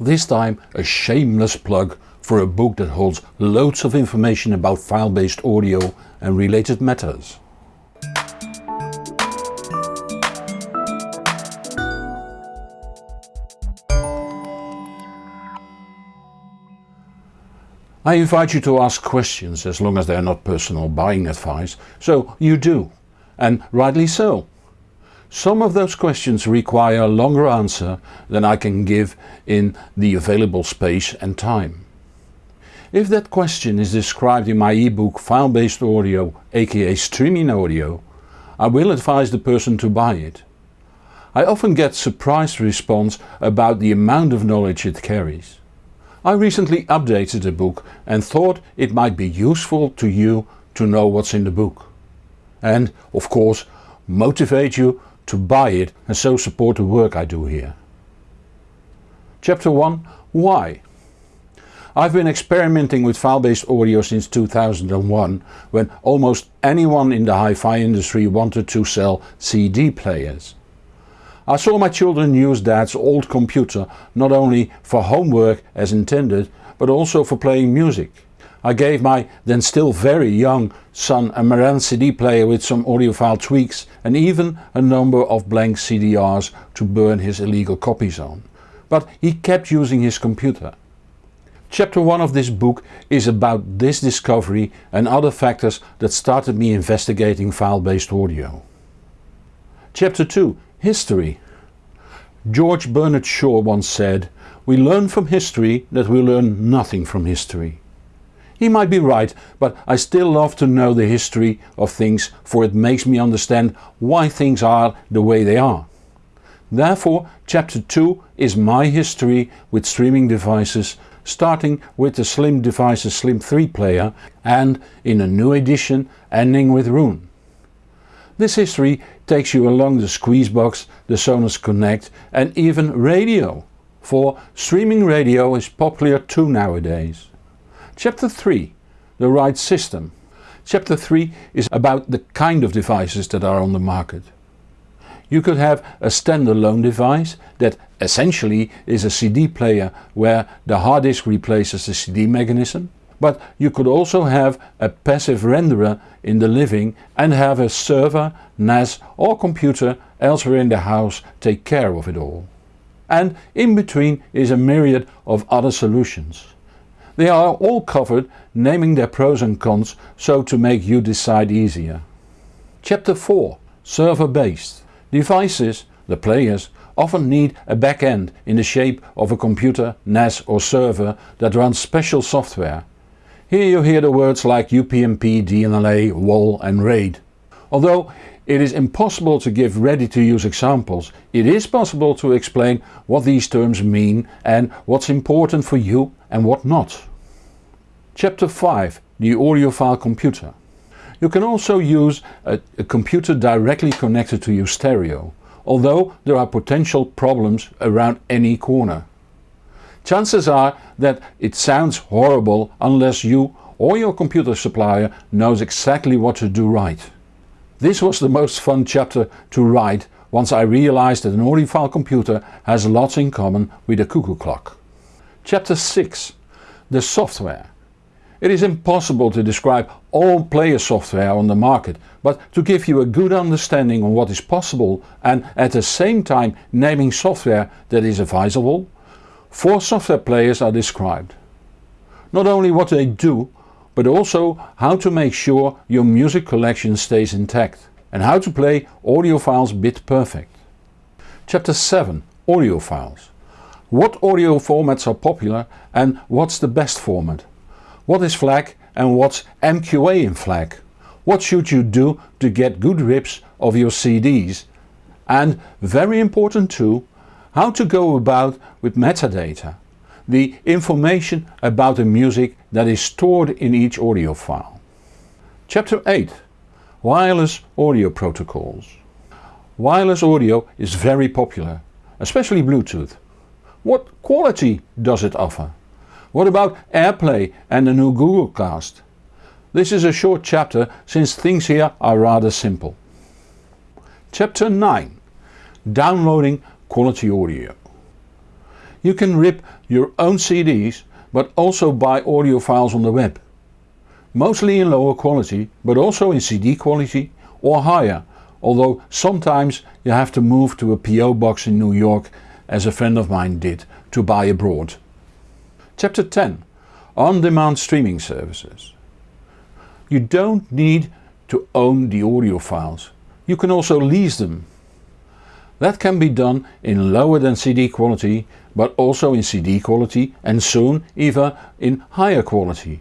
This time a shameless plug for a book that holds loads of information about file-based audio and related matters. I invite you to ask questions as long as they are not personal buying advice, so you do, and rightly so. Some of those questions require a longer answer than I can give in the available space and time. If that question is described in my ebook File-based audio aka streaming audio, I will advise the person to buy it. I often get surprised response about the amount of knowledge it carries. I recently updated the book and thought it might be useful to you to know what's in the book. And of course motivate you to buy it and so support the work I do here. Chapter 1 Why? I've been experimenting with file-based audio since 2001 when almost anyone in the hi-fi industry wanted to sell CD players. I saw my children use dad's old computer not only for homework as intended but also for playing music. I gave my then still very young son a Marantz CD player with some audiophile tweaks and even a number of blank CDRs to burn his illegal copies on. But he kept using his computer. Chapter 1 of this book is about this discovery and other factors that started me investigating file-based audio. Chapter 2 History George Bernard Shaw once said, we learn from history that we learn nothing from history. He might be right, but I still love to know the history of things for it makes me understand why things are the way they are. Therefore chapter 2 is my history with streaming devices starting with the Slim Devices SLIMP3 player and in a new edition ending with Roon. This history takes you along the Squeezebox, the Sonos Connect and even radio, for streaming radio is popular too nowadays. Chapter 3 The right system. Chapter 3 is about the kind of devices that are on the market. You could have a standalone device that essentially is a CD player where the hard disk replaces the CD mechanism but you could also have a passive renderer in the living and have a server, NAS or computer elsewhere in the house take care of it all. And in between is a myriad of other solutions. They are all covered naming their pros and cons so to make you decide easier. Chapter 4 Server based Devices, the players, often need a back-end in the shape of a computer, NAS or server that runs special software here you hear the words like UPnP, DLNA, WAL and RAID. Although it is impossible to give ready to use examples, it is possible to explain what these terms mean and what's important for you and what not. Chapter 5 The audiophile computer. You can also use a, a computer directly connected to your stereo, although there are potential problems around any corner. Chances are that it sounds horrible unless you or your computer supplier knows exactly what to do right. This was the most fun chapter to write once I realized that an audiophile computer has lots in common with a cuckoo clock. Chapter 6 The software It is impossible to describe all player software on the market, but to give you a good understanding on what is possible and at the same time naming software that is advisable, Four software players are described. Not only what they do, but also how to make sure your music collection stays intact and how to play audio files bit perfect. Chapter 7 Audio files. What audio formats are popular and what's the best format? What is FLAC and what's MQA in FLAC? What should you do to get good rips of your CDs? And very important too, how to go about with metadata, the information about the music that is stored in each audio file. Chapter 8 Wireless Audio Protocols Wireless audio is very popular, especially Bluetooth. What quality does it offer? What about AirPlay and the new Google Cast? This is a short chapter since things here are rather simple. Chapter 9 Downloading quality audio. You can rip your own CDs but also buy audio files on the web. Mostly in lower quality but also in CD quality or higher although sometimes you have to move to a PO box in New York as a friend of mine did to buy abroad. Chapter 10 On-demand streaming services. You don't need to own the audio files. You can also lease them. That can be done in lower than CD quality but also in CD quality and soon even in higher quality.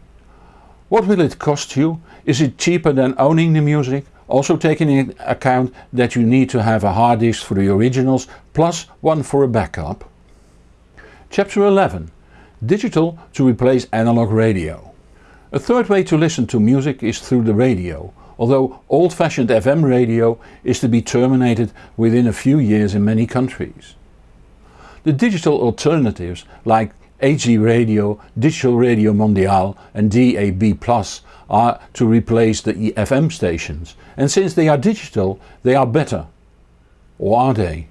What will it cost you? Is it cheaper than owning the music? Also taking into account that you need to have a hard disk for the originals plus one for a backup. Chapter 11 Digital to replace analog radio. A third way to listen to music is through the radio, although old-fashioned FM radio is to be terminated within a few years in many countries. The digital alternatives like HD Radio, Digital Radio Mondiale and DAB Plus are to replace the FM stations and since they are digital they are better. Or are they?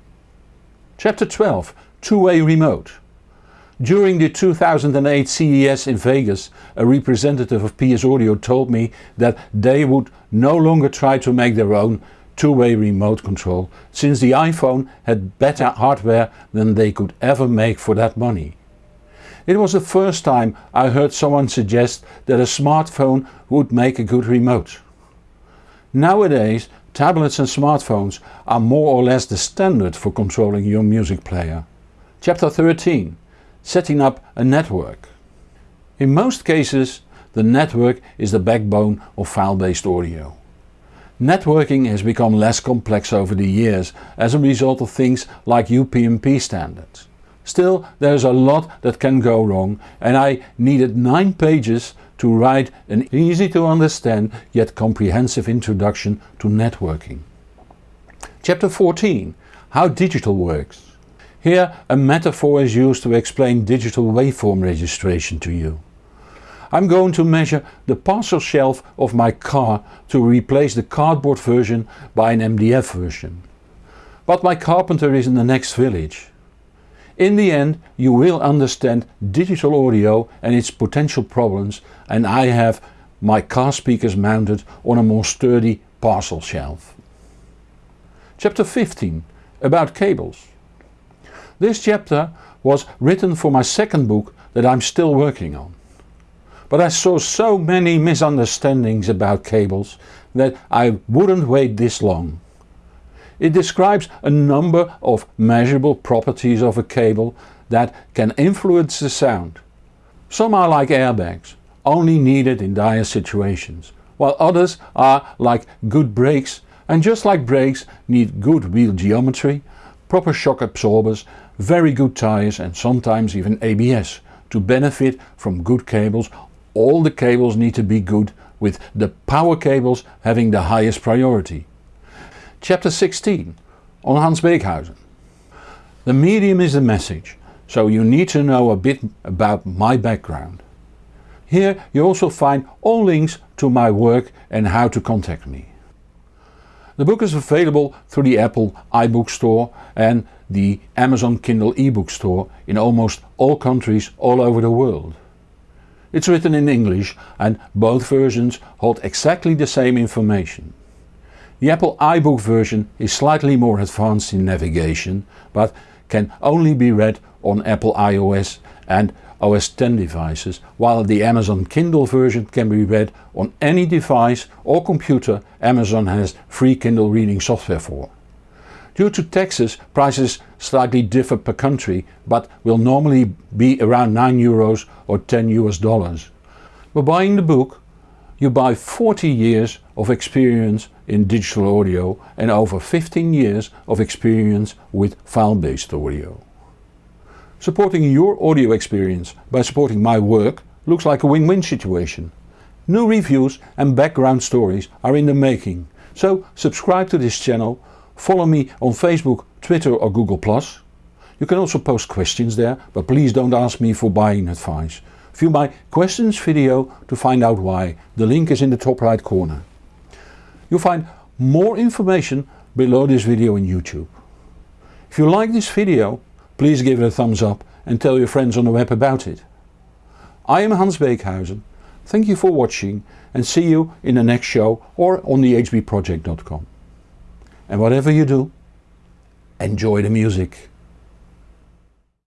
Chapter 12 Two-way remote during the 2008 CES in Vegas a representative of PS Audio told me that they would no longer try to make their own two-way remote control since the iPhone had better hardware than they could ever make for that money. It was the first time I heard someone suggest that a smartphone would make a good remote. Nowadays tablets and smartphones are more or less the standard for controlling your music player. Chapter 13 setting up a network. In most cases the network is the backbone of file-based audio. Networking has become less complex over the years as a result of things like UPnP standards. Still there is a lot that can go wrong and I needed 9 pages to write an easy to understand yet comprehensive introduction to networking. Chapter 14 How digital works. Here a metaphor is used to explain digital waveform registration to you. I'm going to measure the parcel shelf of my car to replace the cardboard version by an MDF version. But my carpenter is in the next village. In the end you will understand digital audio and its potential problems and I have my car speakers mounted on a more sturdy parcel shelf. Chapter 15 About cables. This chapter was written for my second book that I'm still working on. But I saw so many misunderstandings about cables that I wouldn't wait this long. It describes a number of measurable properties of a cable that can influence the sound. Some are like airbags, only needed in dire situations, while others are like good brakes and just like brakes need good wheel geometry, proper shock absorbers very good tires and sometimes even ABS. To benefit from good cables all the cables need to be good with the power cables having the highest priority. Chapter 16 on Hans Beekhuizen. The medium is the message, so you need to know a bit about my background. Here you also find all links to my work and how to contact me. The book is available through the Apple iBook store and the Amazon Kindle ebook store in almost all countries all over the world. It's written in English and both versions hold exactly the same information. The Apple iBook version is slightly more advanced in navigation but can only be read on Apple iOS and OS X devices while the Amazon Kindle version can be read on any device or computer Amazon has free Kindle reading software for. Due to taxes prices slightly differ per country but will normally be around 9 euros or 10 US dollars. By buying the book you buy 40 years of experience in digital audio and over 15 years of experience with file-based audio. Supporting your audio experience by supporting my work looks like a win-win situation. New reviews and background stories are in the making, so subscribe to this channel Follow me on Facebook, Twitter or Google+. You can also post questions there, but please don't ask me for buying advice. View my questions video to find out why. The link is in the top right corner. You'll find more information below this video in YouTube. If you like this video, please give it a thumbs up and tell your friends on the web about it. I am Hans Beekhuizen, thank you for watching and see you in the next show or on thehbproject.com. And whatever you do, enjoy the music.